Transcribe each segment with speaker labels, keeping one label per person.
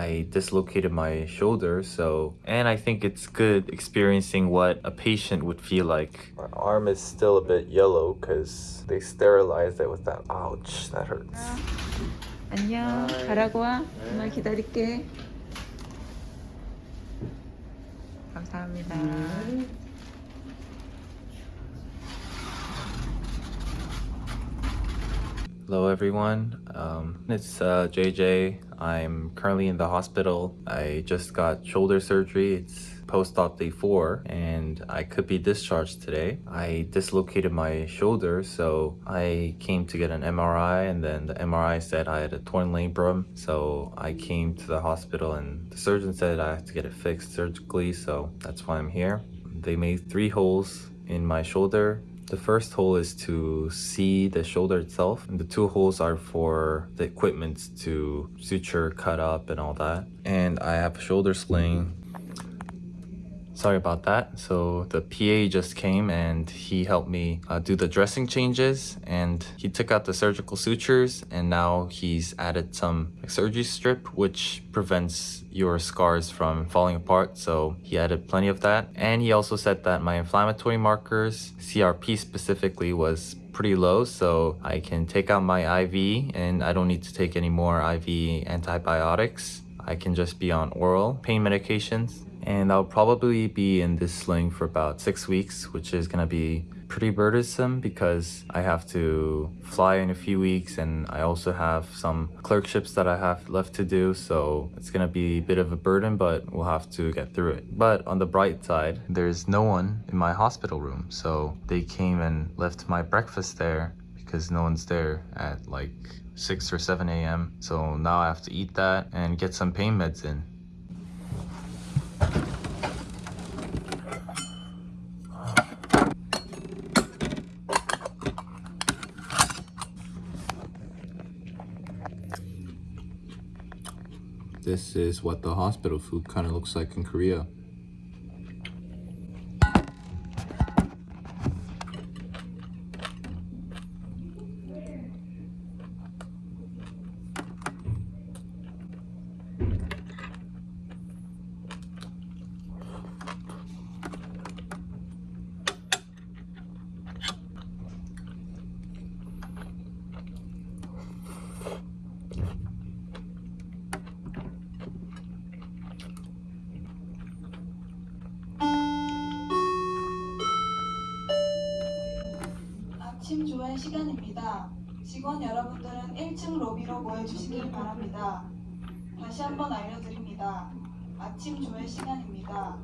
Speaker 1: I dislocated my shoulder, so and I think it's good experiencing what a patient would feel like. My arm is still a bit yellow because they sterilized it with that. Ouch, that hurts.
Speaker 2: 안녕. 가라고 와. 정말 기다릴게. 감사합니다.
Speaker 1: Hello everyone, um, it's uh, JJ. I'm currently in the hospital. I just got shoulder surgery. It's post-op day four and I could be discharged today. I dislocated my shoulder so I came to get an MRI and then the MRI said I had a torn labrum so I came to the hospital and the surgeon said I have to get it fixed surgically so that's why I'm here. They made three holes in my shoulder the first hole is to see the shoulder itself, and the two holes are for the equipment to suture, cut up, and all that. And I have a shoulder sling sorry about that. So the PA just came and he helped me uh, do the dressing changes and he took out the surgical sutures and now he's added some surgery strip which prevents your scars from falling apart. So he added plenty of that. And he also said that my inflammatory markers CRP specifically was pretty low. So I can take out my IV and I don't need to take any more IV antibiotics I can just be on oral pain medications and I'll probably be in this sling for about six weeks which is gonna be pretty burdensome because I have to fly in a few weeks and I also have some clerkships that I have left to do so it's gonna be a bit of a burden but we'll have to get through it. But on the bright side there's no one in my hospital room so they came and left my breakfast there because no one's there at like 6 or 7 a.m. So now I have to eat that and get some pain meds in. This is what the hospital food kind of looks like in Korea.
Speaker 3: 조회 시간입니다. 직원 여러분들은 1층 로비로 모여주시길 바랍니다. 다시 한번 알려드립니다. 아침 조회 시간입니다.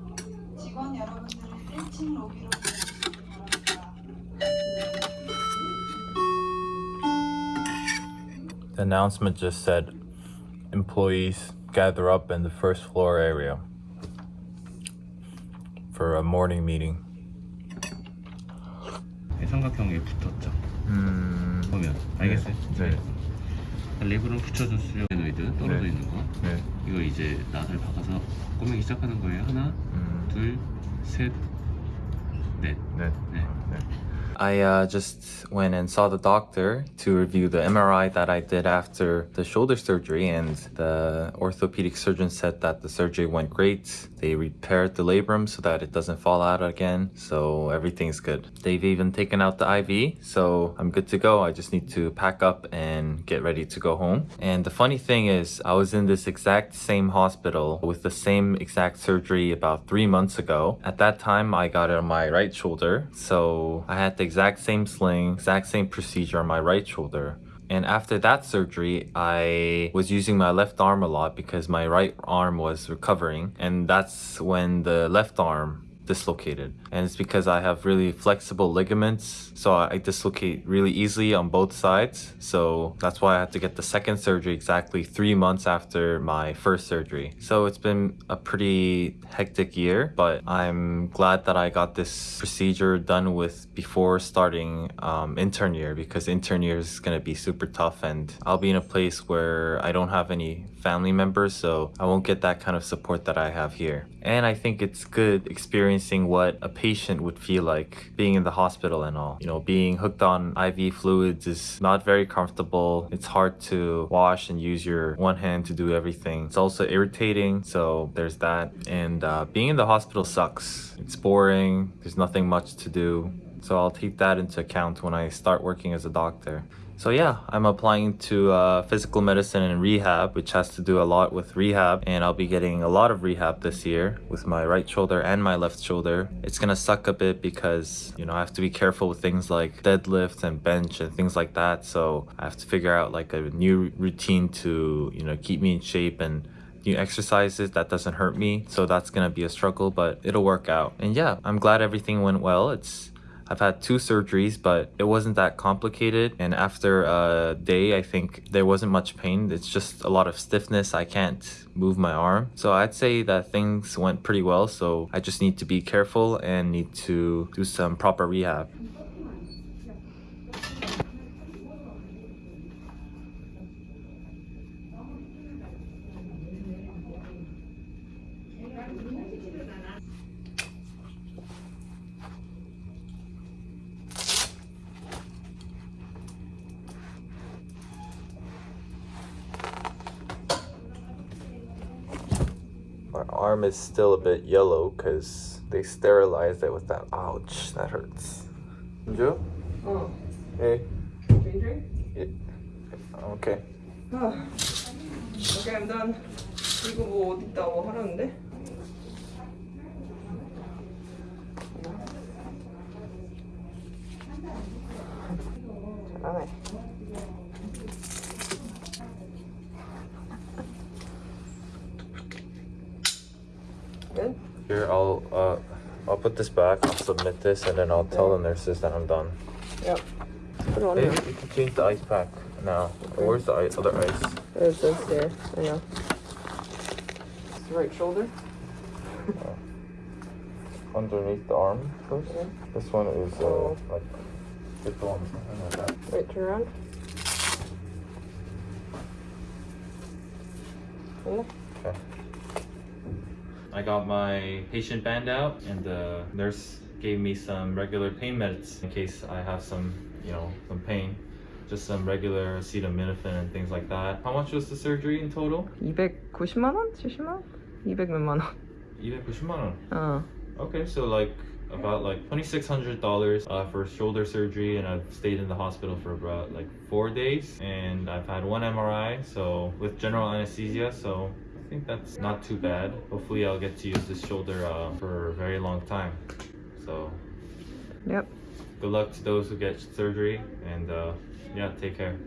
Speaker 3: 직원 여러분들은 1층 로비로 모여주시길 바랍니다.
Speaker 1: The announcement just said employees gather up in the first floor area for a morning meeting.
Speaker 4: 삼각형에 붙었죠.
Speaker 1: 음,
Speaker 4: 보면 알겠어요?
Speaker 1: 네.
Speaker 4: 레버를 붙여준 수요노이드 떨어져
Speaker 1: 네.
Speaker 4: 있는 거.
Speaker 1: 네.
Speaker 4: 이거 이제 낫을 박아서 꼬매기 시작하는 거예요. 하나,
Speaker 1: 음,
Speaker 4: 둘, 셋, 넷.
Speaker 1: 네.
Speaker 4: 네.
Speaker 1: I uh, just went and saw the doctor to review the MRI that I did after the shoulder surgery, and the orthopedic surgeon said that the surgery went great. they repaired the labrum so that it doesn't fall out again, so everything's good. They've even taken out the IV, so I'm good to go. I just need to pack up and get ready to go home. And the funny thing is, I was in this exact same hospital with the same exact surgery about three months ago. At that time, I got it on my right shoulder, so I had the exact same sling, exact same procedure on my right shoulder. And after that surgery, I was using my left arm a lot because my right arm was recovering. And that's when the left arm dislocated. And it's because I have really flexible ligaments, so I dislocate really easily on both sides. So that's why I had to get the second surgery exactly three months after my first surgery. So it's been a pretty hectic year, but I'm glad that I got this procedure done with before starting um, intern year because intern year is gonna be super tough and I'll be in a place where I don't have any family members, so I won't get that kind of support that I have here. And I think it's good experience experiencing what a patient would feel like being in the hospital and all. You know, being hooked on IV fluids is not very comfortable. It's hard to wash and use your one hand to do everything. It's also irritating, so there's that. And uh, being in the hospital sucks. It's boring, there's nothing much to do. So I'll take that into account when I start working as a doctor. So yeah, I'm applying to uh, physical medicine and rehab, which has to do a lot with rehab, and I'll be getting a lot of rehab this year with my right shoulder and my left shoulder. It's gonna suck a bit because you know I have to be careful with things like deadlift and bench and things like that. So I have to figure out like a new routine to you know keep me in shape and new exercises that doesn't hurt me. So that's gonna be a struggle, but it'll work out. And yeah, I'm glad everything went well. It's I've had two surgeries, but it wasn't that complicated. And after a day, I think there wasn't much pain. It's just a lot of stiffness. I can't move my arm. So I'd say that things went pretty well. So I just need to be careful and need to do some proper rehab. arm is still a bit yellow because they sterilized it with that. Ouch, that hurts. Joe?
Speaker 5: 어,
Speaker 1: Hey.
Speaker 5: Ginger?
Speaker 1: Okay.
Speaker 5: 아, okay, I'm done. 이거 뭐 어딨다 뭐 하라는데? Good?
Speaker 1: Here, I'll uh, I'll put this back. I'll submit this, and then I'll tell the nurses that I'm done.
Speaker 5: Yep. Put it on
Speaker 1: Hey,
Speaker 5: here.
Speaker 1: you can change the ice pack now. Where's the ice, other ice?
Speaker 5: There's this there. I know. It's the right shoulder.
Speaker 1: Underneath the arm first.
Speaker 5: Yeah.
Speaker 1: This one is uh,
Speaker 5: Oh.
Speaker 1: like it's on something like that.
Speaker 5: Wait, turn around. Yeah.
Speaker 1: Okay. I got my patient band out, and the nurse gave me some regular pain meds in case I have some, you know, some pain. Just some regular acetaminophen and things like that. How much was the surgery in total?
Speaker 5: 290만 원? 70만 원? 200 몇만 원.
Speaker 1: 290만 원.
Speaker 5: 어.
Speaker 1: Okay, so like about like twenty six hundred dollars uh, for shoulder surgery, and I've stayed in the hospital for about like four days, and I've had one MRI, so with general anesthesia, so I think that's not too bad. Hopefully, I'll get to use this shoulder uh, for a very long time. So
Speaker 5: Yep.
Speaker 1: good luck to those who get surgery, and uh, yeah, take care.